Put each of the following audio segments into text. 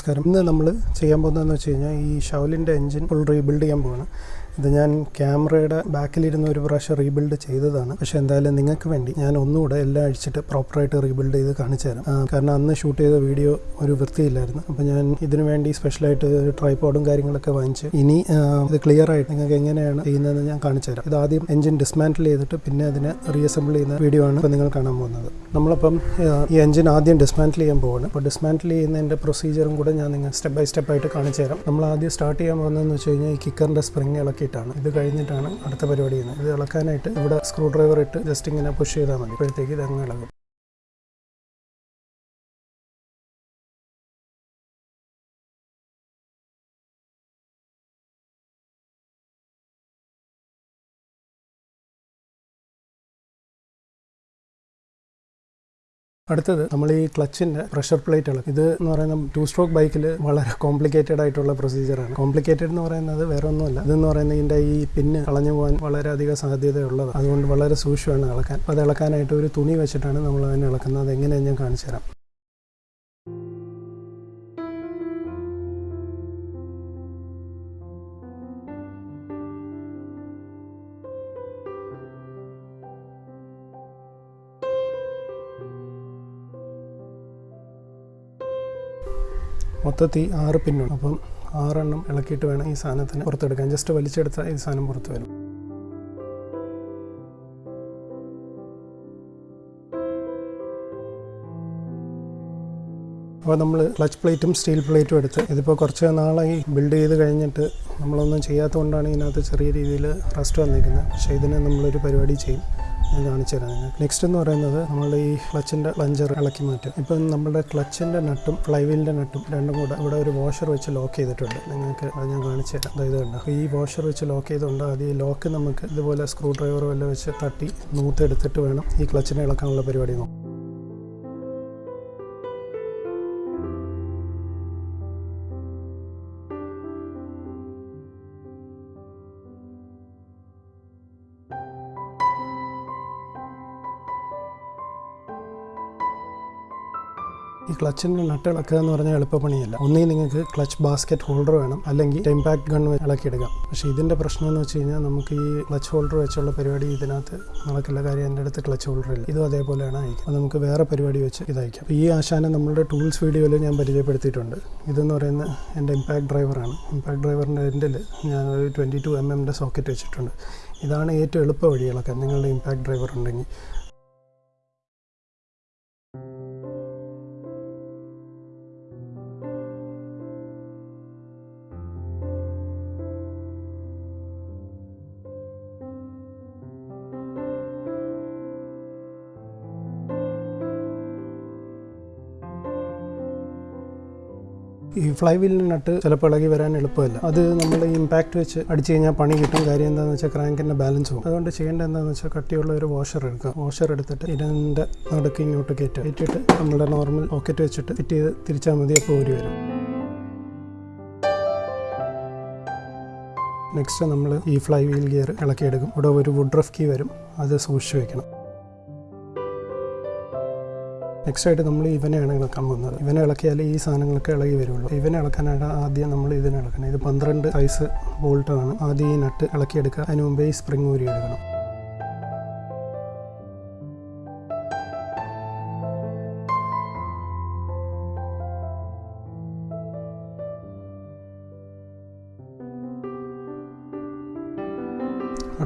നമസ്കാരം. ഇന്ന് നമ്മൾ ചെയ്യാൻ പോകുന്നതെന്ന് വെച്ച് കഴിഞ്ഞാൽ ഈ ഷൗലിന്റെ എൻജിൻ ഫുൾ റീബിൽഡ് ചെയ്യാൻ പോവാണ്. ഇത് ഞാൻ ക്യാമറയുടെ ബാക്കിലിരുന്ന് ഒരു പ്രാവശ്യം റീബിൽഡ് ചെയ്തതാണ്. പക്ഷെ എന്തായാലും നിങ്ങൾക്ക് വേണ്ടി ഞാൻ ഒന്നുകൂടെ എല്ലാം അഴിച്ചിട്ട് പ്രോപ്പറായിട്ട് റീബിൽഡ് ചെയ്ത് കാണിച്ചു തരാം. കാരണം അന്ന് ഷൂട്ട് ചെയ്ത വീഡിയോ ഒരു വൃത്തിയില്ലായിരുന്നു. അപ്പോൾ ഞാൻ ഇതിനു വേണ്ടി സ്പെഷ്യലായിട്ട് ഒരു ട്രൈപ്പോഡും കാര്യങ്ങളൊക്കെ വാങ്ങിച്ച്. ഇനി ഇത് ക്ലിയർ ആയിട്ട് നിങ്ങൾക്ക് എങ്ങനെയാണ് ചെയ്യുന്നതെന്ന് ഞാൻ കാണിച്ചു തരാം. ഇത് ആദ്യം എഞ്ചിൻ ഡിസ്മാന്റിൽ ചെയ്തിട്ട് പിന്നെ അതിനെ റീഅസംബിൾ ചെയ്യുന്ന വീഡിയോ ആണ് ഇപ്പോൾ നിങ്ങൾ കാണാൻ പോകുന്നത്. നമ്മളിപ്പം ഈ എഞ്ചിൻ ആദ്യം ഡിസ്മാന്റിൽ ചെയ്യാൻ പോവാണ്. അപ്പോൾ ഡിസ്മാന്റിൽ ചെയ്യുന്നതിന്റെ പ്രൊസീജിയറും കൂടെ ഞാൻ നിങ്ങൾ സ്റ്റെപ്പ് ബൈ സ്റ്റെപ്പ് ആയിട്ട് കാണിച്ചു തരാം. നമ്മൾ ആദ്യം സ്റ്റാർട്ട് ചെയ്യാൻ പോകുന്നതെന്ന് വെച്ച് കഴിഞ്ഞാൽ ഈ കിക്കറിന്റെ സ്പ്രിങ് ഇളക്കിയിട്ടാണ് ഇത് കഴിഞ്ഞിട്ടാണ് അടുത്ത പരിപാടി ചെയ്യുന്നത്. ഇത് ഇളക്കാനായിട്ട് ഇവിടെ സ്ക്രൂ ഡ്രൈവർ ഇട്ട് ജസ്റ്റ് ഇങ്ങനെ പുഷ് ചെയ്താൽ മതി. അപ്പോഴത്തേക്ക് ഇത് അങ്ങ് ഇളകും. അടുത്തത് നമ്മൾ ഈ ക്ലച്ചിന്റെ പ്രഷർ പ്ലേറ്റ് ഇത് എന്ന് പറയുന്ന ടു സ്ട്രോക്ക് ബൈക്കിൽ വളരെ കോംപ്ലിക്കേറ്റഡ് ആയിട്ടുള്ള പ്രൊസീജിയറാണ്. കോംപ്ലിക്കേറ്റഡ് എന്ന് പറയുന്നത് വേറെ ഒന്നുമല്ല ഇതെന്ന് പറയുന്നത് ഇതിന്റെ ഈ പിന്ന് കളഞ്ഞു പോകാൻ വളരെയധികം സാധ്യതയുള്ളതാണ്. അതുകൊണ്ട് വളരെ സൂക്ഷ്മമാണ് ഇളക്കാൻ. അപ്പോൾ അത് ഇളക്കാനായിട്ട് ഒരു തുണി വെച്ചിട്ടാണ് നമ്മൾ അതിനെ ഇളക്കുന്നത്. അത് എങ്ങനെയാണ് ഞാൻ കാണിച്ചു തരാം. മൊത്തത്തിൽ ആറ് പിന്നുണ്ട്. അപ്പം ആറെണ്ണം ഇളക്കിയിട്ട് വേണം ഈ സാധനത്തിന് പുറത്തെടുക്കാൻ. ജസ്റ്റ് വലിച്ചെടുത്താൽ ഈ സാധനം പുറത്ത് വരും. അപ്പോൾ നമ്മൾ ക്ലച്ച് പ്ലേറ്റും സ്റ്റീൽ പ്ലേറ്റും എടുത്ത് ഇതിപ്പോൾ കുറച്ച് നാളായി ബിൽഡ് ചെയ്ത് കഴിഞ്ഞിട്ട് നമ്മളൊന്നും ചെയ്യാത്തതുകൊണ്ടാണ് ഇതിനകത്ത് ചെറിയ രീതിയിൽ റസ്റ്റ് വന്നിരിക്കുന്നത്. പക്ഷേ ഇതിന് നമ്മളൊരു പരിപാടി ചെയ്യും. ഞാൻ കാണിച്ചു തരാം നിങ്ങൾക്ക്. നെക്സ്റ്റ് എന്ന് പറയുന്നത് നമ്മൾ ഈ ക്ലച്ചിന്റെ പ്ലഞ്ചർ ഇളക്കി മാറ്റും ഇപ്പം നമ്മുടെ ക്ലച്ചിന്റെ നട്ടും ഫ്ലൈവീലിന്റെ നട്ടും രണ്ടും കൂടെ ഇവിടെ ഒരു വാഷർ വെച്ച് ലോക്ക് ചെയ്തിട്ടുണ്ട്. നിങ്ങൾക്ക് അത് ഞാൻ കാണിച്ചു തരാം. അതായത് കണ്ടോ? ഈ വാഷർ വെച്ച് ലോക്ക് ചെയ്തുകൊണ്ട് അത് ഈ ലോക്ക് നമുക്ക് ഇതുപോലെ സ്ക്രൂ ഡ്രൈവർ വല്ലതും വെച്ച് തട്ടി നൂത്തെടുത്തിട്ട് വേണം ഈ ക്ലച്ചിനെ ഇളക്കാനുള്ള പരിപാടി നോക്കാം ക്ലച്ചിന്റെ നട്ട് ഇളക്കുക എന്ന് പറഞ്ഞാൽ എളുപ്പപ്പണിയല്ല. ഒന്നേ നിങ്ങൾക്ക് ക്ലച്ച് ബാസ്ക്കറ്റ് ഹോൾഡർ വേണം. അല്ലെങ്കിൽ ഇമ്പാക്ട് ഗൺ ഇളക്കിയെടുക്കാം പക്ഷേ ഇതിന്റെ പ്രശ്നം എന്ന് വെച്ച് കഴിഞ്ഞാൽ നമുക്ക് ഈ ക്ലച്ച് ഹോൾഡർ വെച്ചുള്ള പരിപാടി ഇതിനകത്ത് നടക്കില്ല. കാര്യം എന്റെ അടുത്ത് ക്ലച്ച് ഹോൾഡർ ഇല്ല. ഇതും അതേപോലെയാണ് അയക്കുക അപ്പോൾ നമുക്ക് വേറെ പരിപാടി വെച്ച് ഇത് അപ്പോൾ ഈ ആശാനം നമ്മളുടെ ടൂൾസ് വീഡിയോയിൽ ഞാൻ പരിചയപ്പെടുത്തിയിട്ടുണ്ട്. ഇതെന്ന് പറയുന്ന എന്റെ ഇമ്പാക്ട് ഡ്രൈവറാണ്. ഇമ്പാക്ട് ഡ്രൈവറിന്റെ എൻഡിൽ ഞാൻ ഒരു ട്വന്റി ടു എം എമ്മിന്റെ സോക്കറ്റ് വെച്ചിട്ടുണ്ട്. ഇതാണ് ഏറ്റവും എളുപ്പ വഴി ഇളക്കാൻ നിങ്ങളുടെ ഇമ്പാക്ട് ഡ്രൈവർ ഉണ്ടെങ്കിൽ ഫ്ലൈ വീലിനട്ട് ചിലപ്പോൾ ഇളകി വരാൻ എളുപ്പമല്ല. അത് നമ്മൾ ഇമ്പാക്ട് വെച്ച് അടിച്ചു കഴിഞ്ഞാൽ പണി കിട്ടും. കാര്യം എന്താണെന്ന് വെച്ചാൽ ക്രാങ്കിന്റെ ബാലൻസ് പോകും അതുകൊണ്ട് ചെയ്യേണ്ടത് എന്താണെന്ന് വെച്ചാൽ കട്ടിയുള്ള ഒരു വാഷർ എടുക്കുക. വാഷർ എടുത്തിട്ട് ഇതിന്റെ നടുക്ക് ഇങ്ങോട്ട് കയറ്റുക. കയറ്റിയിട്ട് നമ്മുടെ നോർമൽ പോക്കറ്റ് വെച്ചിട്ട് ഫിറ്റ് ചെയ്ത് തിരിച്ചാൽ മതി അപ്പോൾ ഊരി വരും. നെക്സ്റ്റ് നമ്മൾ ഈ ഫ്ലൈ വീൽ ഗിയർ ഇളക്കിയെടുക്കും. ഇവിടെ ഒരു വുഡ് റഫ് കീ വരും. അത് സൂക്ഷിച്ച് വെക്കണം. നെക്സ്റ്റ് ആയിട്ട് നമ്മൾ ഇവനെയാണ് ഇളക്കാൻ പോകുന്നത്. ഇവനെ ഇളക്കിയാലേ ഈ സാധനങ്ങളൊക്കെ ഇളകി വരുള്ളൂ. ഇവനെ ഇളക്കാനായിട്ട് ആദ്യം നമ്മൾ ഇതിനെ ഇളക്കണം. ഇത് പന്ത്രണ്ട് സൈസ് ബോൾട്ടാണ് ആദ്യം ഈ നട്ട് ഇളക്കിയെടുക്കുക. അതിന് മുമ്പേ ഈ സ്പ്രിങ് ഊരി എടുക്കണം.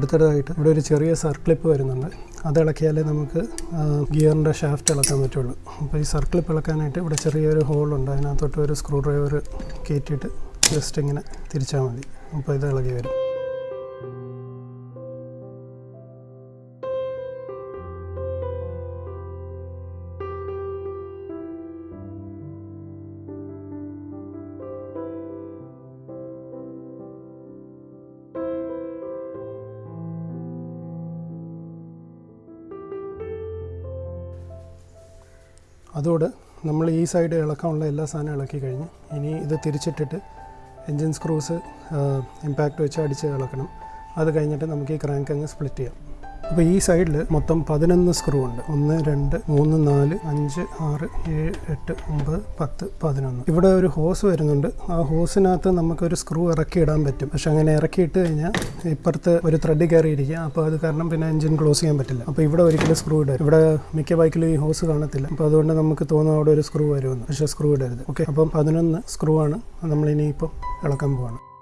അടുത്തതായിട്ട് ഇവിടെ ഒരു ചെറിയ സർക്ലിപ്പ് വരുന്നുണ്ട്. അത് ഇളക്കിയാലേ നമുക്ക് ഗിയറിന്റെ ഷാഫ്റ്റ് ഇളക്കാൻ പറ്റുള്ളൂ. അപ്പോൾ ഈ സർക്ലിപ്പ് ഇളക്കാനായിട്ട് ഇവിടെ ചെറിയൊരു ഹോളുണ്ട് അതിനകത്തോട്ട് ഒരു സ്ക്രൂ ഡ്രൈവർ കയറ്റിയിട്ട് ജസ്റ്റ് ഇങ്ങനെ തിരിച്ചാൽ മതി. അപ്പോൾ ഇത് ഇളകി വരും. അതോടെ നമ്മൾ ഈ സൈഡ് ഇളക്കാനുള്ള എല്ലാ സാധനവും ഇളക്കി കഴിഞ്ഞ് ഇനി ഇത് തിരിച്ചിട്ടിട്ട് എൻജിൻ സ്ക്രൂസ് ഇമ്പാക്റ്റ് വെച്ച് അടിച്ച് ഇളക്കണം. അത് കഴിഞ്ഞിട്ട് നമുക്ക് ഈ ക്രാങ്ക് അങ്ങ് സ്പ്ലിറ്റ് ചെയ്യാം. അപ്പോൾ ഈ സൈഡിൽ മൊത്തം പതിനൊന്ന് സ്ക്രൂ ഉണ്ട്. ഒന്ന് രണ്ട് മൂന്ന് നാല് അഞ്ച് ആറ് ഏഴ് എട്ട് ഒമ്പത് പത്ത് പതിനൊന്ന്. ഇവിടെ ഒരു ഹോസ് വരുന്നുണ്ട്. ആ ഹോസിനകത്ത് നമുക്കൊരു സ്ക്രൂ ഇറക്കി ഇടാൻ പറ്റും. പക്ഷെ അങ്ങനെ ഇറക്കി ഇട്ട് കഴിഞ്ഞാൽ ഇപ്പുറത്ത് ഒരു ത്രെഡ് കയറിയിരിക്കുക. അപ്പോൾ അത് കാരണം പിന്നെ എഞ്ചിൻ ക്ലോസ് ചെയ്യാൻ പറ്റില്ല. അപ്പോൾ ഇവിടെ ഒരിക്കലും സ്ക്രൂ ഇടരുത്. ഇവിടെ മിക്ക ബൈക്കിലും ഈ ഹോസ് കാണത്തില്ല. അപ്പോൾ അതുകൊണ്ട് നമുക്ക് തോന്നും അവിടെ ഒരു സ്ക്രൂ വരുമെന്ന്. പക്ഷേ സ്ക്രൂ ഇടരുത്. ഓക്കെ അപ്പം പതിനൊന്ന് സ്ക്രൂ ആണ്. നമ്മൾ ഇനിയിപ്പം ഇളക്കാൻ പോവാണ്.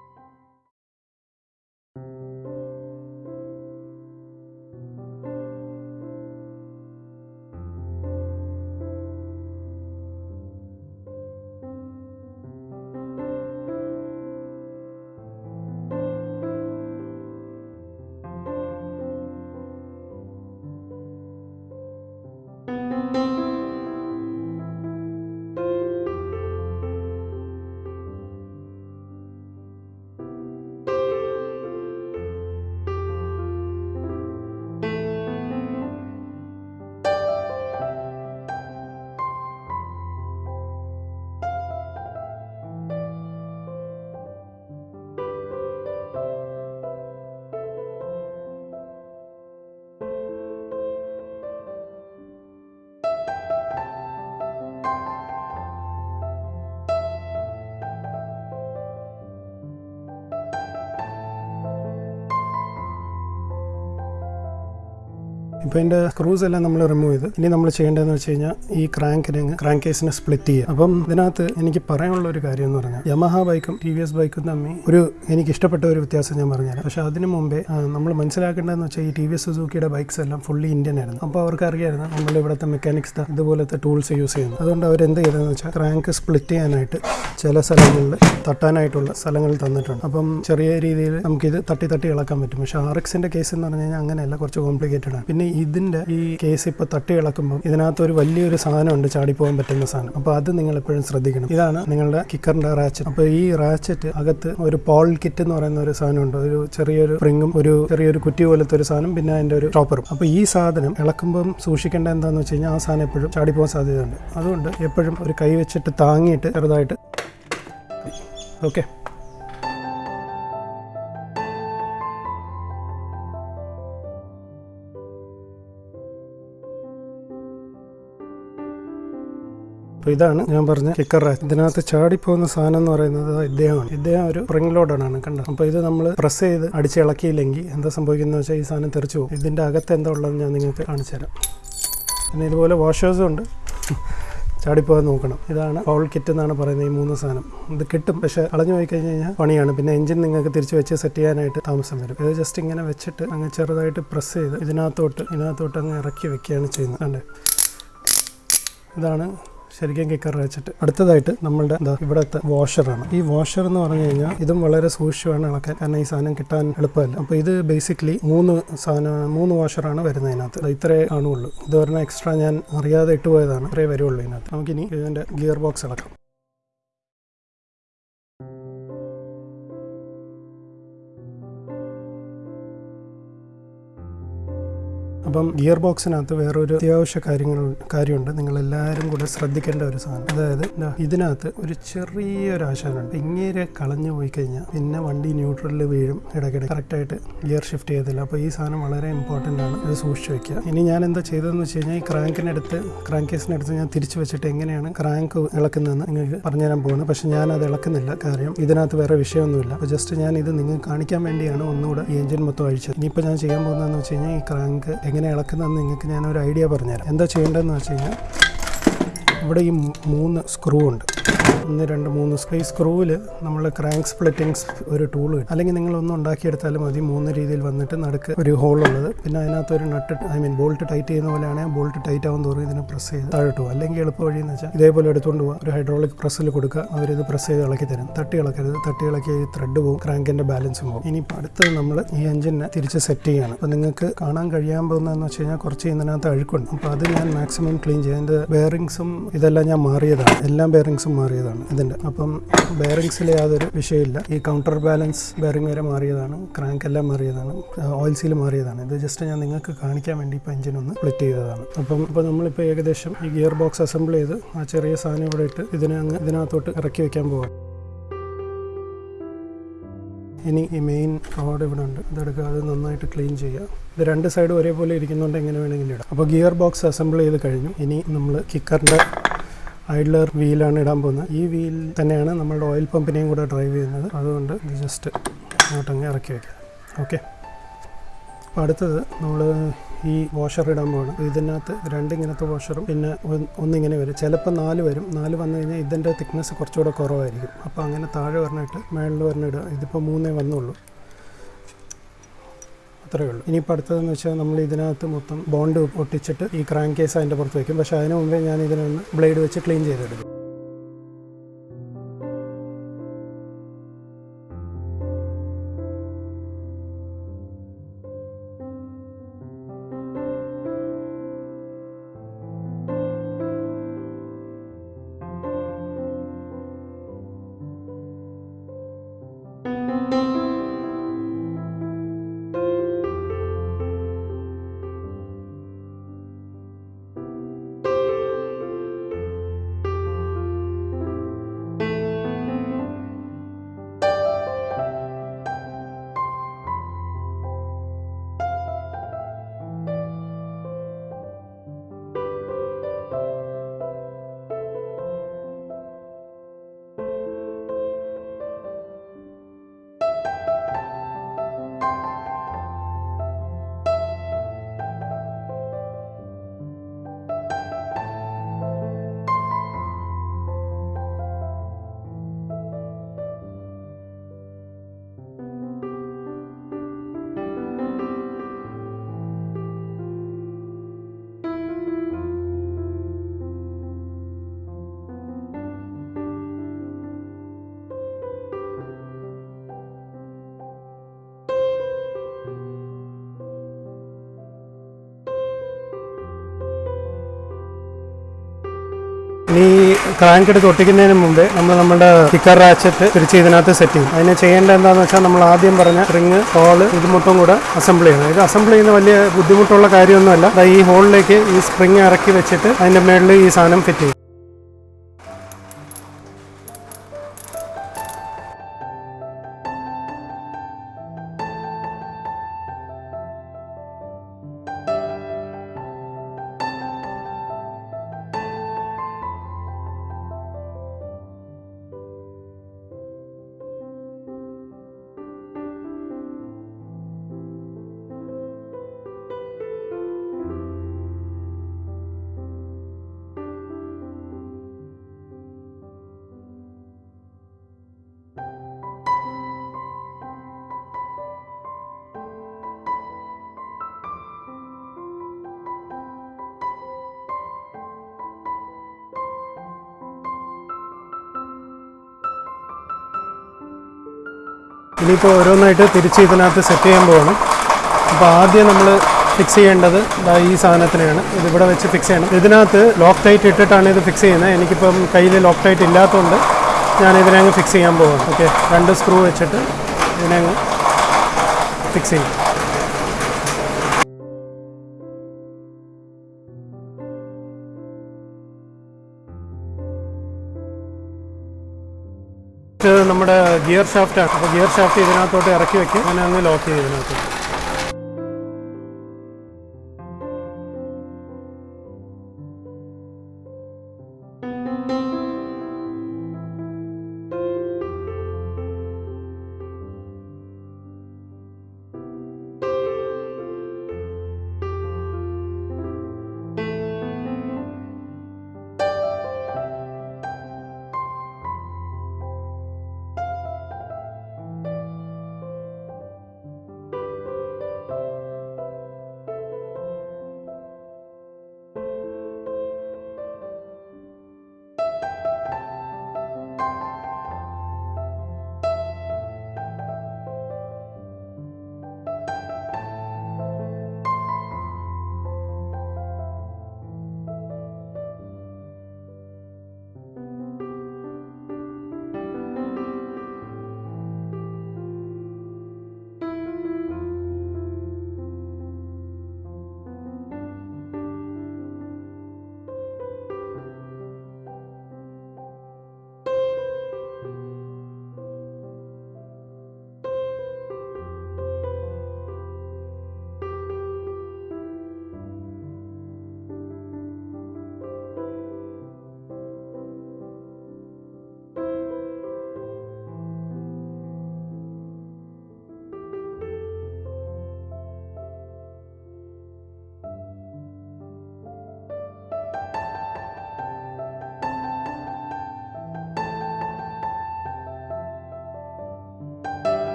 ഇപ്പോൾ ഇതിന്റെ സ്ക്രൂസ് എല്ലാം നമ്മൾ റിമൂവ് ചെയ്ത്. ഇനി നമ്മൾ ചെയ്യേണ്ടതെന്ന് വെച്ച് കഴിഞ്ഞാൽ ഈ ക്രാങ്കിനെ ക്രാങ്ക് കേസിനെ സ്പ്ലിറ്റ് ചെയ്യുക. അപ്പം ഇതിനകത്ത് എനിക്ക് പറയാനുള്ള ഒരു കാര്യം എന്ന് പറഞ്ഞാൽ യമഹ ബൈക്കും ടി വി എസ് ബൈക്കും തമ്മിൽ ഒരു എനിക്ക് ഇഷ്ടപ്പെട്ട ഒരു വ്യത്യാസം ഞാൻ പറഞ്ഞുതരാം. പക്ഷേ അതിന് മുമ്പേ നമ്മൾ മനസ്സിലാക്കേണ്ടതെന്ന് വെച്ചാൽ ഈ ടി വി എസ് സുസൂക്കിയുടെ ബൈക്സ് എല്ലാം ഫുള്ളി ഇന്ത്യൻ ആയിരുന്നു. അപ്പോൾ അവർക്ക് അറിയായിരുന്നു നമ്മൾ ഇവിടുത്തെ മെക്കാനിക്സ് ഇതുപോലത്തെ ടൂൾസ് യൂസ് ചെയ്യുന്നു അതുകൊണ്ട് അവർ എന്ത് ചെയ്തതെന്ന് വെച്ചാൽ ക്രാങ്ക് സ്പ്ലിറ്റ് ചെയ്യാനായിട്ട് ചില സ്ഥലങ്ങളിൽ തട്ടാനായിട്ടുള്ള സ്ഥലങ്ങൾ തന്നിട്ടുണ്ട്. അപ്പം ചെറിയ രീതിയിൽ നമുക്കിത് തട്ടി തട്ടി ഇളക്കാൻ പറ്റും. പക്ഷേ ആർ എക്സിന്റെ കേസ് എന്ന് പറഞ്ഞു കഴിഞ്ഞാൽ അങ്ങനെയല്ല കുറച്ച് കോംപ്ലിക്കേറ്റഡ് ആണ്. പിന്നെ ഇതിന്റെ ഈ കേസ് ഇപ്പോൾ തട്ടി ഇളക്കുമ്പോൾ ഇതിനകത്ത് ഒരു വലിയൊരു സാധനമുണ്ട് ചാടിപ്പോകാൻ പറ്റുന്ന സാധനം. അപ്പോൾ അത് നിങ്ങൾ എപ്പോഴും ശ്രദ്ധിക്കണം. ഇതാണ് നിങ്ങളുടെ കിക്കറിന്റെ റാച്ചറ്റ്. അപ്പോൾ ഈ റാച്ചറ്റ് അകത്ത് ഒരു പോൾ കിറ്റ് എന്ന് പറയുന്ന ഒരു സാധനമുണ്ട്. ഒരു ചെറിയൊരു സ്പ്രിങ്ങും ഒരു ചെറിയൊരു കുറ്റി പോലത്തെ ഒരു സാധനം പിന്നെ അതിന്റെ ഒരു ടോപ്പറും അപ്പോൾ ഈ സാധനം ഇളക്കുമ്പം സൂക്ഷിക്കേണ്ട എന്താണെന്ന് വെച്ച് കഴിഞ്ഞാൽ ആ സാധനം എപ്പോഴും ചാടിപ്പോകാൻ സാധ്യതയുണ്ട്. അതുകൊണ്ട് എപ്പോഴും ഒരു കൈ വെച്ചിട്ട് താങ്ങിയിട്ട് ചെറുതായിട്ട്. ഓക്കെ. അപ്പോൾ ഇതാണ് ഞാൻ പറഞ്ഞ കിക്കർ റാച്ച് ഇതിനകത്ത് ചാടിപ്പോകുന്ന സാധനം എന്ന് പറയുന്നത് ഇദ്ദേഹമാണ്. ഇദ്ദേഹം ഒരു സ്പ്രിംഗ് ലോഡാണ് കണ്ടത് അപ്പോൾ ഇത് നമ്മൾ പ്രസ് ചെയ്ത് അടിച്ച് അടിച്ചിളക്കിയില്ലെങ്കിൽ എന്താ സംഭവിക്കുന്നത് വെച്ചാൽ ഈ സാധനം തെറിച്ചു പോകും. ഇതിന്റെ അകത്ത് എന്താ ഉള്ളതെന്ന് ഞാൻ നിങ്ങൾക്ക് കാണിച്ചു തരാം. പിന്നെ ഇതുപോലെ വാഷേഴ്സും ഉണ്ട്. ചാടിപ്പോകാൻ നോക്കണം. ഇതാണ് പൗൾ കിറ്റ് എന്നാണ് പറയുന്നത് ഈ മൂന്ന് സാധനം. ഇത് കിട്ടും. പക്ഷെ കളഞ്ഞു പോയി കഴിഞ്ഞ് കഴിഞ്ഞാൽ പണിയാണ്. പിന്നെ എഞ്ചിൻ നിങ്ങൾക്ക് തിരിച്ച് വെച്ച് സെറ്റ് ചെയ്യാനായിട്ട് താമസം വരും. ഇത് ജസ്റ്റ് ഇങ്ങനെ വെച്ചിട്ട് അങ്ങ് ചെറുതായിട്ട് പ്രസ് ചെയ്ത് ഇതിനകത്തോട്ട് ഇതിനകത്തോട്ട് അങ്ങ് ഇറക്കി വെക്കുകയാണ് ചെയ്യുന്നത്. അല്ലേ ഇതാണ് ശരിക്കും കിക്കർ വെച്ചിട്ട്. അടുത്തതായിട്ട് നമ്മളുടെ എന്താ ഇവിടുത്തെ വാഷറാണ് ഈ വാഷർ എന്ന് പറഞ്ഞു കഴിഞ്ഞാൽ ഇതും വളരെ സൂക്ഷിച്ചുമാണ് ഇളക്കാൻ കാരണം ഈ സാധനം കിട്ടാൻ എളുപ്പമല്ല. അപ്പോൾ ഇത് ബേസിക്കലി മൂന്ന് സാധനം മൂന്ന് വാഷറാണ് വരുന്നത് ഇതിനകത്ത്. ഇത്രേ കാണുള്ളൂ. ഇത് പറഞ്ഞാൽ എക്സ്ട്രാ ഞാൻ അറിയാതെ ഇട്ടുപോയതാണ്. ഇത്രേ വരുള്ളൂ ഇതിനകത്ത്. നമുക്കിനി ഇതിന്റെ ഗിയർ ബോക്സ് ഇളക്കാം അപ്പം ഗിയർ ബോക്സിനകത്ത് വേറൊരു അത്യാവശ്യ കാര്യങ്ങൾ കാര്യമുണ്ട്. നിങ്ങൾ എല്ലാവരും കൂടെ ശ്രദ്ധിക്കേണ്ട ഒരു സാധനം. അതായത് ഇതിനകത്ത് ഒരു ചെറിയൊരു ആശാനുണ്ട്. ഇങ്ങനെ കളഞ്ഞു പോയി കഴിഞ്ഞാൽ പിന്നെ വണ്ടി ന്യൂട്രലിൽ വീഴും ഇടയ്ക്കിടെ കറക്റ്റായിട്ട് ഗിയർ ഷിഫ്റ്റ് ചെയ്തില്ല അപ്പോൾ ഈ സാധനം വളരെ ഇമ്പോർട്ടന്റ് ആണ്. ഇത് സൂക്ഷിച്ച് വെക്കുക. ഇനി ഞാൻ എന്താ ചെയ്തതെന്ന് വെച്ച് കഴിഞ്ഞാൽ ഈ ക്രാങ്കിനടുത്ത് ക്രാങ്ക് കേസിനടുത്ത് ഞാൻ തിരിച്ചു വെച്ചിട്ട് എങ്ങനെയാണ് ക്രാങ്ക് ഇളക്കുന്നതെന്ന് നിങ്ങൾക്ക് പറഞ്ഞുതരാൻ പോകുന്നത്. പക്ഷേ ഞാൻ അത് ഇളക്കുന്നില്ല. കാര്യം ഇതിനകത്ത് വേറെ വിഷയമൊന്നുമില്ല. അപ്പോൾ ജസ്റ്റ് ഞാൻ ഇത് നിങ്ങൾക്ക് കാണിക്കാൻ വേണ്ടിയാണ് ഒന്നുകൂടെ ഈ എഞ്ചിൻ മൊത്തം അഴിച്ചത്. ഇനിയിപ്പോൾ ഞാൻ ചെയ്യാൻ പോകുന്നതെന്ന് വെച്ച് കഴിഞ്ഞാൽ ഈ ക്രാങ്ക് എങ്ങനെ ഇളക്കുന്നതെന്ന് നിങ്ങൾക്ക് ഞാനൊരു ഐഡിയ പറഞ്ഞുതരാം. എന്താ ചെയ്യേണ്ടതെന്ന് വെച്ച് കഴിഞ്ഞാൽ ഇവിടെ ഈ മൂന്ന് സ്ക്രൂ ഉണ്ട്. ഒന്ന് രണ്ട് മൂന്ന് സ്ക്രൂ ഈ സ്ക്രൂവിൽ നമ്മൾ ക്രാങ്ക് സ്പ്ലിറ്റിംഗ് ഒരു ടൂൾ കിട്ടും. അല്ലെങ്കിൽ ഒന്ന് ഉണ്ടാക്കിയെടുത്താലും മതി. മൂന്ന് രീതിയിൽ വന്നിട്ട് നടുക്ക് ഒരു ഹോൾ ഉള്ളത്. പിന്നെ അതിനകത്ത് ഒരു nut I mean bolt tight ചെയ്യുന്ന പോലെയാണ്. ബോൾട്ട് ടൈറ്റ് ആവും തോറും ഇതിനെ പ്രസ് ചെയ്ത് താഴോട്ട് അല്ലെങ്കിൽ എളുപ്പ വഴി എന്ന് വെച്ചാൽ ഇതേപോലെ എടുത്തുകൊണ്ട് പോകാം ഒരു ഹൈഡ്രോളിക് പ്രസ്സിൽ കൊടുക്കുക. അവരിത് പ്രസ് ചെയ്ത് ഇളക്കി തരും. തട്ടി ഇളക്കരുത്. തട്ടി ഇളക്കി ത്രെഡ് പോകും ക്രാങ്കിന്റെ ബാലൻസും പോകും ഇനി അടുത്തത് നമ്മൾ ഈ എഞ്ചിനെ തിരിച്ച് സെറ്റ് ചെയ്യാണ്. അപ്പോൾ നിങ്ങൾക്ക് കാണാൻ കഴിയാൻ പോകുന്നതെന്ന് വെച്ച് കഴിഞ്ഞാൽ കുറച്ച് ഇതിനകത്ത് അഴുക്കുണ്ട്. അപ്പോൾ അത് ഞാൻ മാക്സിമം ക്ലീൻ ചെയ്യും. അതിന്റെ ബെയറിങ്സും ഇതെല്ലാം ഞാൻ മാറിയതാണ്. എല്ലാ ബെയറിങ്സും മാറിയതാണ് ഇതിന്റെ. അപ്പം ബെയറിങ്സിൽ യാതൊരു വിഷയമില്ല ഈ കൗണ്ടർ ബാലൻസ് ബെയറിംഗ് വരെ മാറിയതാണ്. ക്രാങ്ക് എല്ലാം മാറിയതാണ്. Oil seal മാറിയതാണ്. ഇത് ജസ്റ്റ് ഞാൻ നിങ്ങൾക്ക് കാണിക്കാൻ വേണ്ടി ഇപ്പോൾ എഞ്ചിൻ ഒന്ന് സ്പ്ലിറ്റ് ചെയ്തതാണ്. അപ്പം ഇപ്പോൾ നമ്മളിപ്പോൾ ഏകദേശം ഈ ഗിയർ ബോക്സ് അസംബിൾ ചെയ്ത് ആ ചെറിയ സാധനം ഇവിടെ ഇട്ട് ഇതിനെ അങ്ങ് ഇതിനകത്തോട്ട് ഇറക്കി വയ്ക്കാൻ പോകാം ഇനി ഈ മെയിൻ റോഡ് ഇവിടെ ഉണ്ട്. ഇതെടുക്കുക അത് നന്നായിട്ട് ക്ലീൻ ചെയ്യുക. ഇത് രണ്ട് സൈഡും ഒരേപോലെ ഇരിക്കുന്നുണ്ട് എങ്ങനെ വേണമെങ്കിലും ഇടാം. അപ്പോൾ ഗിയർ ബോക്സ് അസംബിൾ ചെയ്ത് കഴിഞ്ഞു. ഇനി നമ്മൾ കിക്കറിന്റെ ഐഡ്ലർ വീലാണ് ഇടാൻ പോകുന്നത്. ഈ വീൽ തന്നെയാണ് നമ്മളുടെ ഓയിൽ പമ്പിനെയും കൂടെ ഡ്രൈവ് ചെയ്യുന്നത്. അതുകൊണ്ട് ഇത് ജസ്റ്റ് അങ്ങോട്ടങ്ങ് ഇറക്കി വയ്ക്കുക ഓക്കെ അപ്പോൾ അടുത്തത് നമ്മൾ ഈ വാഷർ ഇടാൻ പോകണം ഇതിനകത്ത് രണ്ടിങ്ങനത്തെ വാഷറും പിന്നെ ഒന്നിങ്ങനെ വരും. ചിലപ്പോൾ നാല് വരും. നാല് വന്നു കഴിഞ്ഞാൽ ഇതിന്റെ തിക്നെസ് കുറച്ചുകൂടെ കുറവായിരിക്കും. അപ്പോൾ അങ്ങനെ താഴെ പറഞ്ഞിട്ട് മേളിൽ പറഞ്ഞിടുക ഇതിപ്പോൾ മൂന്നേ വന്നുള്ളൂ. അത്രയേ ഉള്ളൂ. ഇനിയിപ്പോൾ അടുത്തതെന്ന് വെച്ചാൽ നമ്മൾ ഇതിനകത്ത് മൊത്തം ബോണ്ട് ഒട്ടിച്ചിട്ട് ഈ ക്രാങ്ക് കേസ് അതിന്റെ പുറത്ത് വയ്ക്കും പക്ഷേ അതിന് മുമ്പേ ഞാൻ ഇതിനൊന്ന് ബ്ലേഡ് വെച്ച് ക്ലീൻ ചെയ്തെടുക്കും. ക്രാങ്ക് എടുത്ത് ഒട്ടിക്കുന്നതിന് മുമ്പേ നമ്മൾ നമ്മുടെ കിക്കർ റാച്ചറ്റ് തിരിച്ച് ഇതിനകത്ത് സെറ്റ് ചെയ്യും. അതിന് ചെയ്യേണ്ട എന്താണെന്ന് വെച്ചാൽ നമ്മൾ ആദ്യം പറഞ്ഞ റിങ് ഹോൾ ഇത് മൊത്തം കൂടെ അസംബിൾ ചെയ്യണം. ഇത് അസംബിൾ ചെയ്യുന്ന വലിയ ബുദ്ധിമുട്ടുള്ള കാര്യമൊന്നുമല്ല. ഈ ഹോളിലേക്ക് ഈ സ്പ്രിങ് ഇറക്കി വെച്ചിട്ട് അതിന്റെ മേളിൽ ഈ സാധനം ഫിറ്റ് ചെയ്യും. ഇനിയിപ്പോൾ ഓരോന്നായിട്ട് തിരിച്ച് ഇതിനകത്ത് സെറ്റ് ചെയ്യാൻ പോകണം അപ്പോൾ ആദ്യം നമ്മൾ ഫിക്സ് ചെയ്യേണ്ടത് ഈ സാധനത്തിനെയാണ്. ഇതിവിടെ വെച്ച് ഫിക്സ് ചെയ്യണം. ഇതിനകത്ത് ലോക്ക് ടൈറ്റ് ഇട്ടിട്ടാണ് ഇത് ഫിക്സ് ചെയ്യുന്നത്. എനിക്കിപ്പം കയ്യിൽ ലോക്ക് ടൈറ്റ് ഇല്ലാത്തതുകൊണ്ട് ഞാൻ ഇതിനെ ഫിക്സ് ചെയ്യാൻ പോകുന്നു ഓക്കെ രണ്ട് സ്ക്രൂ വെച്ചിട്ട് ഇതിനെ ഫിക്സ് ചെയ്യും. ഗിയർ ഷാഫ്റ്റാണ് അപ്പോൾ ഗിയർ ഷാഫ്റ്റ് ഇതിനകത്തോട്ട് ഇറക്കി വെക്കും. അങ്ങനെ അങ്ങ് ലോക്ക് ചെയ്യും ഇതിനകത്ത്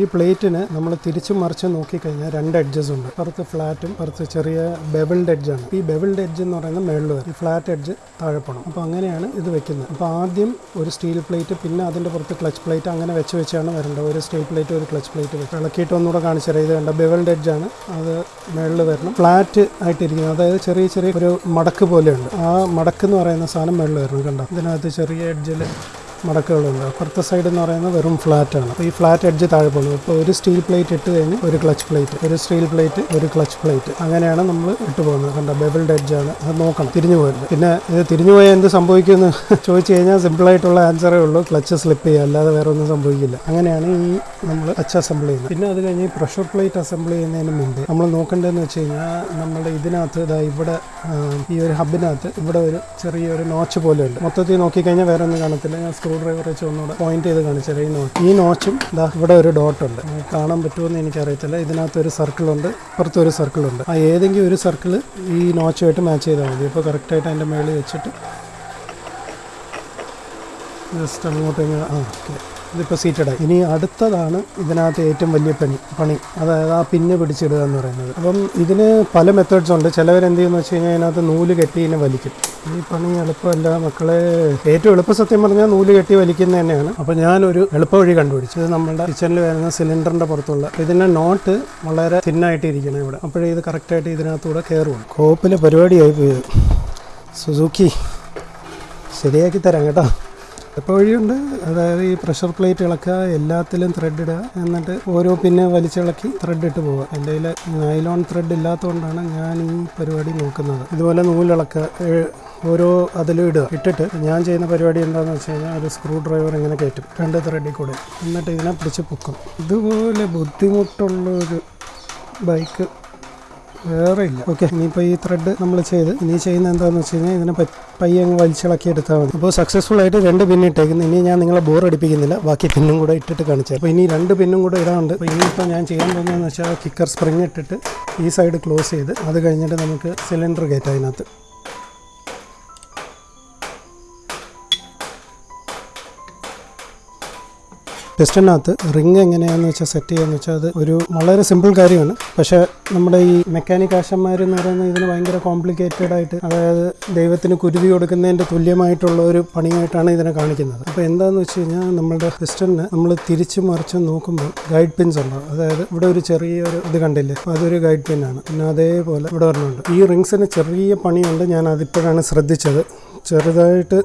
ഈ പ്ലേറ്റിന് നമ്മൾ തിരിച്ചും മറിച്ചും നോക്കിക്കഴിഞ്ഞാൽ രണ്ട് എഡ്ജസ് ഉണ്ട്. പുറത്ത് ഫ്ലാറ്റും പുറത്ത് ചെറിയ ബെബിൾഡ് എഡ്ജാണ് ഈ ബെബിൾഡ് എഡ്ജ് എന്ന് പറയുന്നത് മേളിൽ വരും. ഈ ഫ്ലാറ്റ് എഡ്ജ് താഴെ പോകണം അപ്പോൾ അങ്ങനെയാണ് ഇത് വെക്കുന്നത്. അപ്പോൾ ആദ്യം ഒരു സ്റ്റീൽ പ്ലേറ്റ് പിന്നെ അതിന്റെ പുറത്ത് ക്ലച്ച് പ്ലേറ്റ് അങ്ങനെ വെച്ച് വെച്ചാണ് വരേണ്ടത്. ഒരു സ്റ്റീൽ പ്ലേറ്റ് ഒരു ക്ലച്ച് പ്ലേറ്റ് വെച്ച്. ഇളക്കിയിട്ട് ഒന്നുകൂടെ കാണിച്ചുതരാം ഇത് കണ്ട? ബെവൽഡ് എഡ്ജാണ് അത് മേളിൽ വരണം. ഫ്ലാറ്റ് ആയിട്ടിരിക്കുന്നത് അതായത് ചെറിയ ചെറിയ ഒരു മടക്ക് പോലെയുണ്ട്. ആ മടക്ക് എന്ന് പറയുന്ന സാധനം മേളിൽ വരണം. കണ്ടോ? ഇതിനകത്ത് ചെറിയ എഡ്ജിൽ മടക്കുകളുണ്ട്. അപ്പുറത്തെ സൈഡ് എന്ന് പറയുന്നത് വെറും ഫ്ലാറ്റ് ആണ്. ഈ ഫ്ലാറ്റ് എഡ്ജ് താഴെ പോകുന്നത് ഇപ്പോൾ ഒരു സ്റ്റീൽ പ്ലേറ്റ് ഇട്ട് കഴിഞ്ഞ് ഒരു ക്ലച്ച് പ്ലേറ്റ് ഒരു സ്റ്റീൽ പ്ലേറ്റ് ഒരു ക്ലച്ച് പ്ലേറ്റ് അങ്ങനെയാണ് നമ്മൾ ഇട്ട് പോകുന്നത്. കണ്ട? ബെബിൾഡ് എഡ്ജ് ആണ്. അത് നോക്കണം. തിരിഞ്ഞു പോയത് പിന്നെ ഇത് തിരിഞ്ഞു പോയാൽ എന്ത് സംഭവിക്കുമെന്ന് ചോദിച്ചു കഴിഞ്ഞാൽ സിമ്പിളായിട്ടുള്ള ആൻസറേ ഉള്ളൂ. ക്ലച്ച് സ്ലിപ്പ് ചെയ്യുക. അല്ലാതെ വേറെ ഒന്നും സംഭവിക്കില്ല. അങ്ങനെയാണ് ഈ നമ്മൾ ക്ലച്ച് അസംബിൾ ചെയ്യുന്നത്. പിന്നെ അത് കഴിഞ്ഞ് പ്രഷർ പ്ലേറ്റ് അസംബിൾ ചെയ്യുന്നതിന് മുമ്പ് നമ്മൾ നോക്കേണ്ടതെന്ന് വെച്ച് കഴിഞ്ഞാൽ നമ്മുടെ ഇതിനകത്ത് ഇതാ ഇവിടെ ഈ ഒരു ഹബിനകത്ത് ഇവിടെ ഒരു ചെറിയൊരു നോച്ച് പോലെ ഉണ്ട്. മൊത്തത്തിൽ നോക്കിക്കഴിഞ്ഞാൽ വേറെ ഒന്നും കാണത്തില്ല. ഞാൻ സ്ക്രൂ ഡ്രൈവർ വെച്ച് ഒന്നുകൂടെ പോയിന്റ് ചെയ്ത് കാണിച്ചത് ഈ നോച്ച് ഈ നോച്ചും ഇതാ ഇവിടെ ഒരു ഡോട്ട് ഉണ്ട്. കാണാൻ പറ്റുമെന്ന് എനിക്കറിയത്തില്ല. ഇതിനകത്ത് ഒരു സർക്കിൾ ഉണ്ട്. പുറത്ത് ഒരു സർക്കിൾ ഉണ്ട്. ആ ഏതെങ്കിലും ഒരു സർക്കിൾ ഈ നോച്ചുമായിട്ട് മാച്ച് ചെയ്താൽ മതി. ഇപ്പോൾ കറക്റ്റായിട്ട് അതിന്റെ മേളിൽ വെച്ചിട്ട് ജസ്റ്റ് അങ്ങോട്ട് ആ ഓക്കെ ഇതിപ്പോൾ സീറ്റഡായി ഇനി അടുത്തതാണ് ഇതിനകത്ത് ഏറ്റവും വലിയ പണി പണി. അതായത് ആ പിന്ന് പിടിച്ചിടുക എന്ന് പറയുന്നത്. അപ്പം ഇതിന് പല മെത്തേഡ്സ് ഉണ്ട്. ചിലവർ എന്ത് ചെയ്യുന്നു വെച്ച് കഴിഞ്ഞാൽ അതിനകത്ത് നൂൽ കെട്ടി ഇതിനെ വലിക്കും. ഈ പണി എളുപ്പമല്ല. മക്കളെ ഏറ്റവും എളുപ്പ സത്യം പറഞ്ഞാൽ നൂൽ കെട്ടി വലിക്കുന്നത് തന്നെയാണ്. അപ്പോൾ ഞാനൊരു എളുപ്പ വഴി കണ്ടുപിടിച്ചു. ഇത് നമ്മുടെ കിച്ചണിൽ വരുന്ന സിലിണ്ടറിന്റെ പുറത്തുള്ള. ഇതിന്റെ നോട്ട് വളരെ തിന്നായിട്ട് ഇരിക്കണം ഇവിടെ. അപ്പോഴേ ഇത് കറക്റ്റായിട്ട് ഇതിനകത്തൂടെ കയറുള്ളൂ കോപ്പിലെ പരിപാടിയായി പോയത് സുസുക്കി. ശരിയാക്കി തരാം കേട്ടോ. ഇപ്പോൾ വഴിയുണ്ട് അതായത് ഈ പ്രഷർ പ്ലേറ്റ് ഇളക്കുക എല്ലാത്തിലും ത്രെഡ് ഇടുക എന്നിട്ട് ഓരോ പിന്നെ വലിച്ചിളക്കി ത്രെഡ് ഇട്ട് പോവുക. എന്റെ കയ്യിൽ നൈലോൺ ത്രെഡ് ഇല്ലാത്തതുകൊണ്ടാണ് ഞാൻ ഈ പരിപാടി നോക്കുന്നത്. ഇതുപോലെ നൂലിളക്കുക ഓരോ അതിലും ഇടുക. ഇട്ടിട്ട് ഞാൻ ചെയ്യുന്ന പരിപാടി എന്താണെന്ന് വെച്ച് കഴിഞ്ഞാൽ ഒരു സ്ക്രൂ ഡ്രൈവർ ഇങ്ങനെ കയറ്റും. രണ്ട് ത്രെഡിൽ കൂടെ. എന്നിട്ട് ഇതിനെ പിടിച്ച് പൊക്കും. ഇതുപോലെ ബുദ്ധിമുട്ടുള്ള ഒരു ബൈക്ക് വേറെ ഇല്ല ഓക്കെ ഇനിയിപ്പോൾ ഈ ത്രെഡ് നമ്മൾ ചെയ്ത് ഇനി ചെയ്യുന്ന എന്താണെന്ന് വെച്ച് കഴിഞ്ഞാൽ ഇതിനെ പയ്യ അങ്ങ് വലിച്ചിളക്കി എടുത്താൽ മതി. അപ്പോൾ സക്സസ്ഫുൾ ആയിട്ട് രണ്ട് പിന്ന് ഇട്ടേക്കുന്നു. ഇനി ഞാൻ നിങ്ങളെ ബോർ അടിപ്പിക്കുന്നില്ല. ബാക്കി പിന്നും കൂടെ ഇട്ടിട്ട് കാണിച്ചു അപ്പോൾ ഇനി രണ്ട് പിന്നും കൂടെ ഇടാറുണ്ട് അപ്പോൾ ഇനിയിപ്പോൾ ഞാൻ ചെയ്യാൻ പോകുന്നതെന്ന് വെച്ചാൽ കിക്കർ സ്പ്രിങ് ഇട്ടിട്ട് ഈ സൈഡ് ക്ലോസ് ചെയ്ത് അത് കഴിഞ്ഞിട്ട് നമുക്ക് സിലിണ്ടർ കയറ്റാം അതിനകത്ത് പിസ്റ്റണിനകത്ത് റിങ് എങ്ങനെയാണെന്ന് വെച്ചാൽ സെറ്റ് ചെയ്യാന്ന് വെച്ചാൽ അത് ഒരു വളരെ സിമ്പിൾ കാര്യമാണ്. പക്ഷേ നമ്മുടെ ഈ മെക്കാനിക് ആശന്മാർ എന്ന് പറയുന്നത് ഇതിന് ഭയങ്കര കോംപ്ലിക്കേറ്റഡ് ആയിട്ട് അതായത് ദൈവത്തിന് കുരുതി കൊടുക്കുന്നതിന്റെ തുല്യമായിട്ടുള്ള ഒരു പണിയായിട്ടാണ് ഇതിനെ കാണിക്കുന്നത്. അപ്പോൾ എന്താണെന്ന് വെച്ച് കഴിഞ്ഞാൽ നമ്മുടെ പിസ്റ്റണിന് നമ്മൾ തിരിച്ചു മറിച്ച് നോക്കുമ്പോൾ ഗൈഡ് പിൻസ് ഉണ്ടാവും അതായത് ഇവിടെ ഒരു ചെറിയൊരു ഇത് കണ്ടില്ലേ? അതൊരു ഗൈഡ് പിൻ ആണ്. പിന്നെ അതേപോലെ ഇവിടെ പറഞ്ഞുണ്ട് ഈ റിങ്സിന് ചെറിയ പണിയുണ്ട് ഞാൻ അതിപ്പോഴാണ് ശ്രദ്ധിച്ചത്. ചെറുതായിട്ട്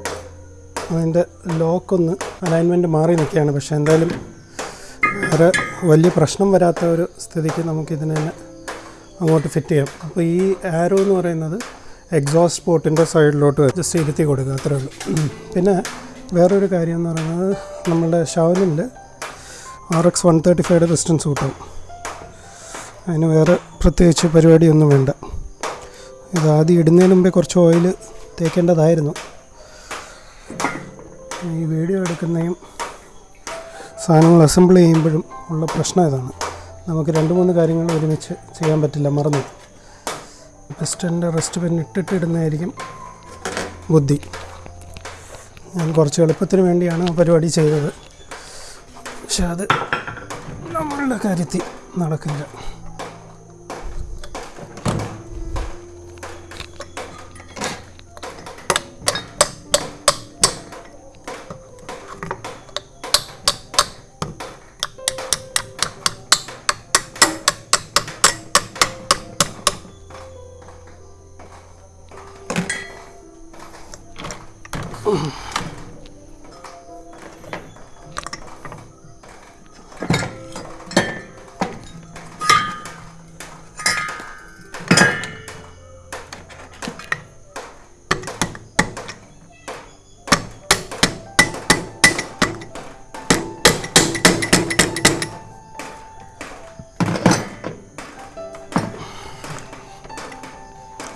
അതിന്റെ ലോക്കൊന്ന് അലൈൻമെന്റ് മാറി നിൽക്കുകയാണ്. പക്ഷേ എന്തായാലും ഒരു വലിയ പ്രശ്നം വരാത്ത ഒരു സ്ഥിതിക്ക് നമുക്കിതിനെ തന്നെ അങ്ങോട്ട് ഫിറ്റ് ചെയ്യാം. അപ്പോൾ ഈ ആരോ എന്ന് പറയുന്നത് എക്സോസ്റ്റ് പോർട്ടിന്റെ സൈഡിലോട്ട് അഡ്ജസ്റ്റ് ഇരുത്തി കൊടുക്കുക. അത്രേ ഉള്ളൂ. പിന്നെ വേറൊരു കാര്യം എന്ന് പറയുന്നത് നമ്മളുടെ ഷവലിൽ R X one thirty five distance കൂട്ടും. അതിന് വേറെ പ്രത്യേകിച്ച് പരിപാടിയൊന്നും വേണ്ട. ഇത് ആദ്യം ഇടുന്നതിന് മുമ്പേ കുറച്ച് ഓയിൽ തേക്കേണ്ടതായിരുന്നു. ഈ വീഡിയോ എടുക്കുന്നതും സാധനങ്ങൾ അസംബിൾ ചെയ്യുമ്പോഴും ഉള്ള പ്രശ്നം ഇതാണ്. നമുക്ക് രണ്ട് മൂന്ന് കാര്യങ്ങൾ ഒരുമിച്ച് ചെയ്യാൻ പറ്റില്ല മറന്നു. പിസ്റ്റന്റെ റെസ്റ്റ് പെൻ ഇട്ടിട്ടിടുന്നതായിരിക്കും ബുദ്ധി. ഞാൻ കുറച്ച് എളുപ്പത്തിന് വേണ്ടിയാണ് ആ പരിപാടി ചെയ്തത്. പക്ഷെ അത് നമ്മളുടെ കാര്യത്തിൽ നടക്കില്ല.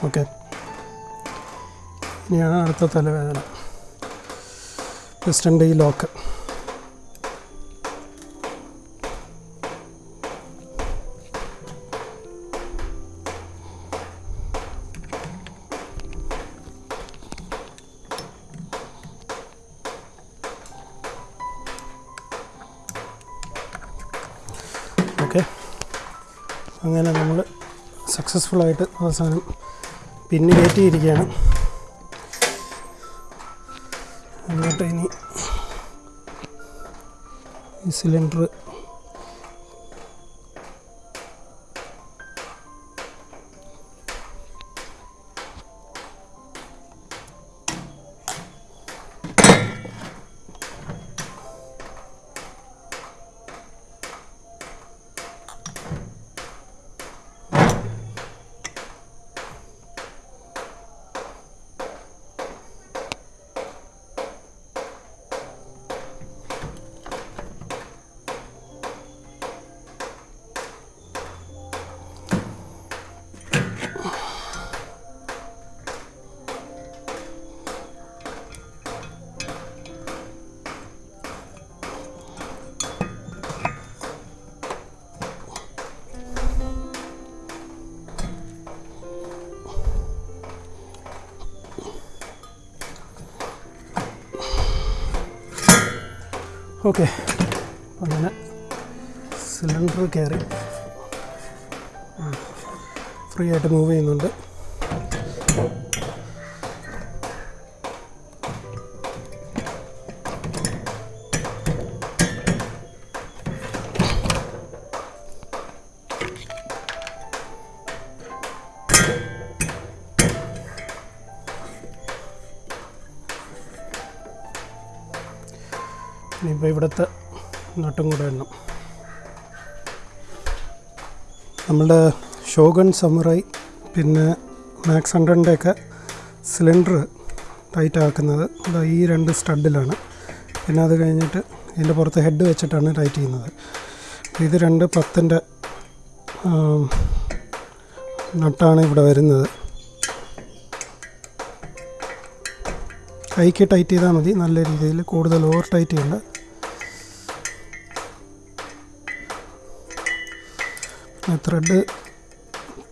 ഓക്കെ. ഇനിയാണ് അടുത്ത തലവേദന. പ്രസിഡന്റ് ഈ ലോക്ക് അങ്ങനെ നമ്മൾ സക്സസ്ഫുള്ളായിട്ട് അവസാനം പിന്നെ കയറ്റിയിരിക്കുകയാണ്. എന്നിട്ട് ഇനി ഈ സിലിണ്ടർ ഓക്കെ. അങ്ങനെ സിലിണ്ടർ കയറി ഫ്രീ ആയിട്ട് മൂവ് ചെയ്യുന്നുണ്ട്. നട്ടും കൂടെ എണ്ണം. നമ്മളുടെ ഷോഗൺ സമുറായി പിന്നെ മാക്സ് ഹൺഡ്രഡിന്റെയൊക്കെ സിലിണ്ടർ ടൈറ്റ് ആക്കുന്നത് ഈ രണ്ട് സ്റ്റഡിലാണ്. പിന്നെ അത് കഴിഞ്ഞിട്ട് ഇതിന്റെ പുറത്ത് ഹെഡ് വെച്ചിട്ടാണ് ടൈറ്റ് ചെയ്യുന്നത്. ഇത് രണ്ട് പത്തിന്റെ നട്ടാണ് ഇവിടെ വരുന്നത്. കൈക്ക് ടൈറ്റ് ചെയ്താൽ മതി. നല്ല രീതിയിൽ കൂടുതൽ ഓവർ ടൈറ്റ് ചെയ്യണ്ട. ത്രെഡ്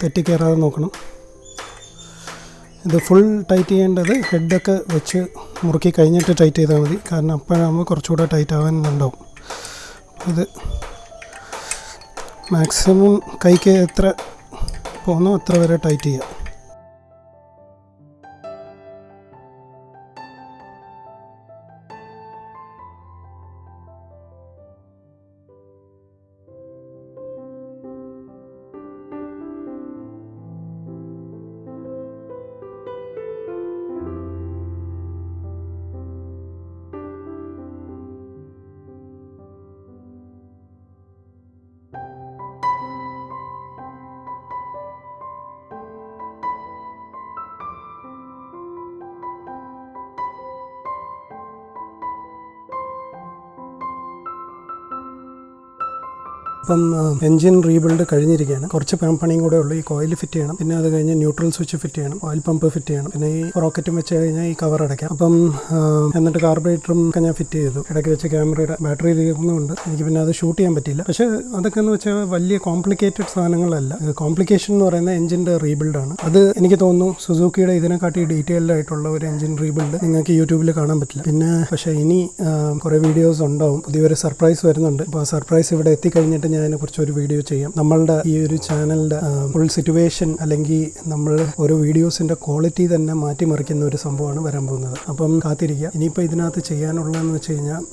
തെറ്റിക്കയറാതെ നോക്കണം. ഇത് ഫുൾ ടൈറ്റ് ചെയ്യേണ്ടത് ഹെഡൊക്കെ വെച്ച് മുറുക്കി കഴിഞ്ഞിട്ട് ടൈറ്റ് ചെയ്താൽ മതി. കാരണം അപ്പോഴാകുമ്പോൾ കുറച്ചുകൂടെ ടൈറ്റ് ആവാൻ ഉണ്ടാവും ഇത് മാക്സിമം കൈക്ക് എത്ര പോകുന്നോ അത്ര വരെ ടൈറ്റ് ചെയ്യുക ഇപ്പം എഞ്ചിൻ റീബിൽഡ് കഴിഞ്ഞിരിക്കുകയാണ്. കുറച്ച് പണിയും കൂടെ ഉള്ളൂ. ഈ കോയിൽ ഫിറ്റ് ചെയ്യണം. പിന്നെ അത് കഴിഞ്ഞ് ന്യൂട്രൽ സ്വിച്ച് ഫിറ്റ് ചെയ്യണം. ഓയിൽ പമ്പ് ഫിറ്റ് ചെയ്യണം. പിന്നെ ഈ റോക്കറ്റും വെച്ച് കഴിഞ്ഞാൽ ഈ കവർ അടയ്ക്കാം. അപ്പം എന്നിട്ട് കാർബറേറ്ററും ഒക്കെ ഞാൻ ഫിറ്റ് ചെയ്തു. ഇടയ്ക്ക് വെച്ച് ക്യാമറയുടെ ബാറ്ററി തീർന്നുകൊണ്ട് എനിക്ക് പിന്നെ അത് ഷൂട്ട് ചെയ്യാൻ പറ്റിയില്ല. പക്ഷേ അതൊക്കെ എന്ന് വെച്ചാൽ വലിയ കോംപ്ലിക്കേറ്റഡ് സാധനങ്ങളല്ല. കോംപ്ലിക്കേഷൻ എന്ന് പറയുന്ന എഞ്ചിന്റെ റീബിൽഡാണ്. അത് എനിക്ക് തോന്നുന്നു സുസൂക്കിയുടെ ഇതിനെക്കാട്ടി ഡീറ്റെയിൽഡ് ആയിട്ടുള്ള ഒരു എഞ്ചിൻ റീബിൽഡ് നിങ്ങൾക്ക് യൂട്യൂബിൽ കാണാൻ പറ്റില്ല. പിന്നെ പക്ഷേ ഇനി കുറേ വീഡിയോസ് ഉണ്ടാവും. പുതിയൊരു സർപ്രൈസ് വരുന്നുണ്ട്. അപ്പോൾ ആ സർപ്രൈസ് ഇവിടെ എത്തിക്കഴിഞ്ഞിട്ട് ഞാൻ അതിനെക്കുറിച്ച് ഒരു വീഡിയോ ചെയ്യാം. നമ്മളുടെ ഈ ഒരു ചാനലിന്റെ ഫുൾ സിറ്റുവേഷൻ അല്ലെങ്കിൽ നമ്മൾ ഓരോ വീഡിയോസിന്റെ ക്വാളിറ്റി തന്നെ മാറ്റിമറിക്കുന്ന ഒരു സംഭവമാണ് വരാൻ പോകുന്നത്. അപ്പം കാത്തിരിക്കുക. ഇനിയിപ്പോൾ ഇതിനകത്ത് ചെയ്യാനുള്ളതെന്ന് വെച്ച് കഴിഞ്ഞാൽ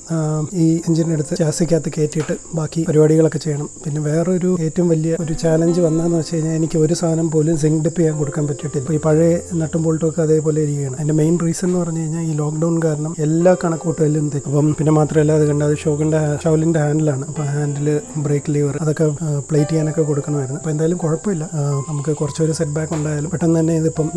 ഈ എഞ്ചിനെടുത്ത് ചാസിക്കകത്ത് കയറ്റിയിട്ട് ബാക്കി പരിപാടികളൊക്കെ ചെയ്യണം. പിന്നെ വേറൊരു ഏറ്റവും വലിയ ഒരു ചാലഞ്ച് വന്നതെന്ന് വെച്ച് കഴിഞ്ഞാൽ എനിക്ക് ഒരു സാധനം പോലും സിങ്ക് ഡിപ്പ് ചെയ്യാൻ കൊടുക്കാൻ പറ്റിയിട്ടില്ല. ഈ പഴയ നട്ടും ബോൾട്ടുമൊക്കെ അതേപോലെ ഇരിക്കുകയാണ്. അതിന്റെ മെയിൻ റീസൺ എന്ന് പറഞ്ഞു കഴിഞ്ഞാൽ ഈ ലോക്ക്ഡൗൺ കാരണം എല്ലാ കണക്കൂട്ടലും അപ്പം പിന്നെ മാത്രമല്ല അത് കണ്ട അത് ഷവലിന്റെ ഹാൻഡിലാണ് അപ്പോൾ ഹാൻഡിൽ ബ്രേക്ക് ലീവർ അതൊക്കെ പ്ലേറ്റ് ചെയ്യാനൊക്കെ കൊടുക്കണമായിരുന്നു. അപ്പോൾ എന്തായാലും കുഴപ്പമില്ല. നമുക്ക് കുറച്ചൊരു സെറ്റ് ബാക്ക് ഉണ്ടായാലും പെട്ടെന്ന് തന്നെ ഇതിപ്പം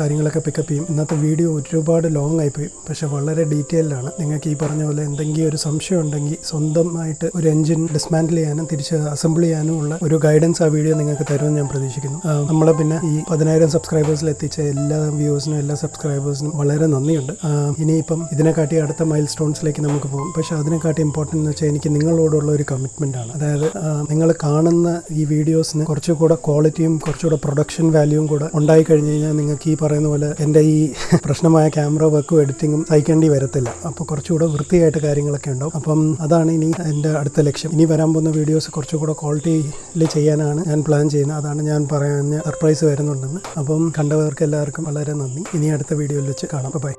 കാര്യങ്ങളൊക്കെ പിക്കപ്പ് ചെയ്യും. ഇന്നത്തെ വീഡിയോ ഒരുപാട് ലോങ് ആയിപ്പോയി പക്ഷേ വളരെ ഡീറ്റെയിൽഡാണ് നിങ്ങൾക്ക് ഈ പറഞ്ഞ പോലെ എന്തെങ്കിലും ഒരു സംശയം ഉണ്ടെങ്കിൽ സ്വന്തമായിട്ട് ഒരു എഞ്ചിൻ ഡിസ്മാൻഡിൽ ചെയ്യാനും തിരിച്ച് അസംബിൾ ചെയ്യാനും ഉള്ള ഒരു ഗൈഡൻസ് ആ വീഡിയോ നിങ്ങൾക്ക് തരുമെന്ന് ഞാൻ പ്രതീക്ഷിക്കുന്നു. നമ്മളെ പിന്നെ ഈ പതിനായിരം സബ്സ്ക്രൈബേഴ്സിൽ എത്തിച്ച എല്ലാ വ്യൂവേഴ്സിനും എല്ലാ സബ്സ്ക്രൈബേഴ്സിനും വളരെ നന്ദിയുണ്ട്. ഇനിയിപ്പം ഇതിനെക്കാട്ടി അടുത്ത മൈൽ സ്റ്റോൺസിലേക്ക് നമുക്ക് പോകും. പക്ഷേ അതിനെക്കാട്ടി ഇമ്പോർട്ടന്റ് എന്ന് വെച്ചാൽ എനിക്ക് നിങ്ങളോടുള്ള ഒരു കമ്മിറ്റ്മെന്റ് ആണ്. അതായത് നിങ്ങൾ കാണുന്ന ഈ വീഡിയോസിന് കുറച്ചുകൂടെ ക്വാളിറ്റിയും കുറച്ചുകൂടെ പ്രൊഡക്ഷൻ വാല്യൂവും കൂടെ ഉണ്ടായി കഴിഞ്ഞ് കഴിഞ്ഞാൽ നിങ്ങൾക്ക് ഈ പറയുന്ന പോലെ എന്റെ ഈ പ്രശ്നമായ ക്യാമറ വർക്കും എഡിറ്റിങ്ങും സഹിക്കേണ്ടി വരത്തില്ല. അപ്പോൾ കുറച്ചുകൂടെ വൃത്തിയായിട്ട് കാര്യങ്ങളൊക്കെ ഉണ്ടാവും. അപ്പം അതാണ് ഇനി എന്റെ അടുത്ത ലക്ഷ്യം. ഇനി വരാൻ പോകുന്ന വീഡിയോസ് കുറച്ചുകൂടെ ക്വാളിറ്റിയിൽ ചെയ്യാനാണ് ഞാൻ പ്ലാൻ ചെയ്യുന്നത്. അതാണ് ഞാൻ പറയാൻ സർപ്രൈസ് വരുന്നുണ്ടെന്ന്. അപ്പം കണ്ടവർക്ക് എല്ലാവർക്കും വളരെ നന്ദി. ഇനി അടുത്ത വീഡിയോയിൽ വെച്ച് കാണാം. ബൈ